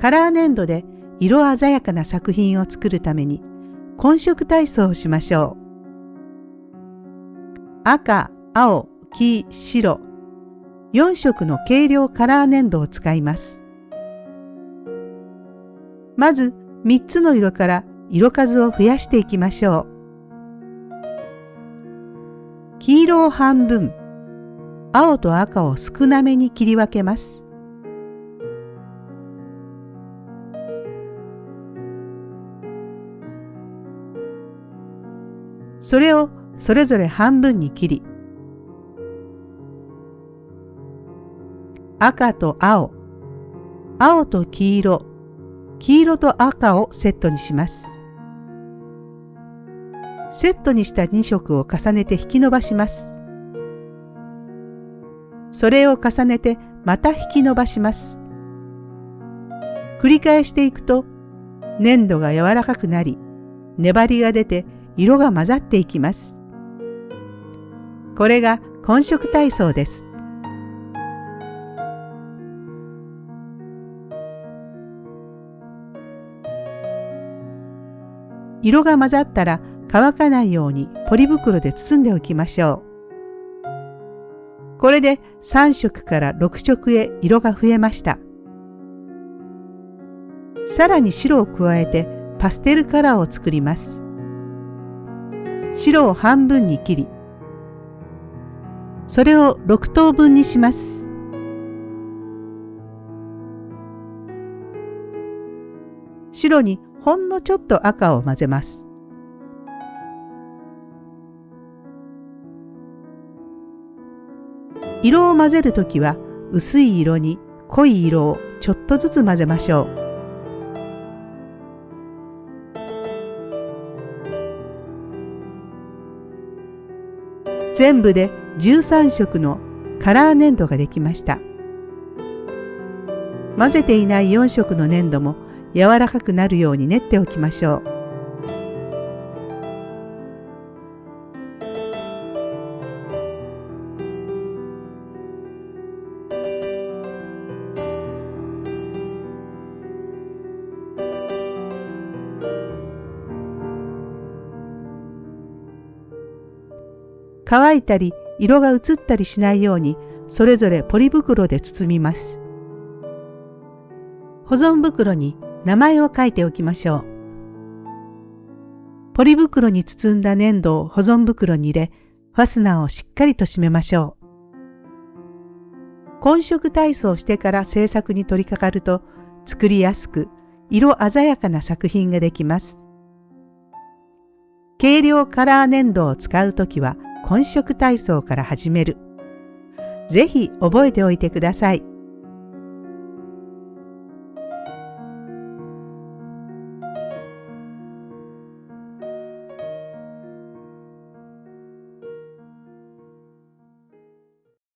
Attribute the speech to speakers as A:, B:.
A: カラー粘土で色鮮やかな作品を作るために混色体操をしましょう。赤、青、黄、白4色の軽量カラー粘土を使います。まず3つの色から色数を増やしていきましょう。黄色を半分、青と赤を少なめに切り分けます。それをそれぞれ半分に切り、赤と青、青と黄色、黄色と赤をセットにします。セットにした2色を重ねて引き伸ばします。それを重ねてまた引き伸ばします。繰り返していくと粘土が柔らかくなり粘りが出て色が混ざっていきます。これが混色体操です。色が混ざったら乾かないようにポリ袋で包んでおきましょう。これで3色から6色へ色が増えました。さらに白を加えてパステルカラーを作ります。白を半分に切り、それを6等分にします。白にほんのちょっと赤を混ぜます。色を混ぜるときは薄い色に濃い色をちょっとずつ混ぜましょう。全部で13色のカラー粘土ができました。混ぜていない4色の粘土も柔らかくなるように練っておきましょう。乾いたり色が移ったりしないようにそれぞれポリ袋で包みます。保存袋に名前を書いておきましょう。ポリ袋に包んだ粘土を保存袋に入れ、ファスナーをしっかりと閉めましょう。混色体操してから制作に取り掛かると作りやすく色鮮やかな作品ができます。軽量カラー粘土を使うときは本職体操から始める。ぜひ覚えておいてください。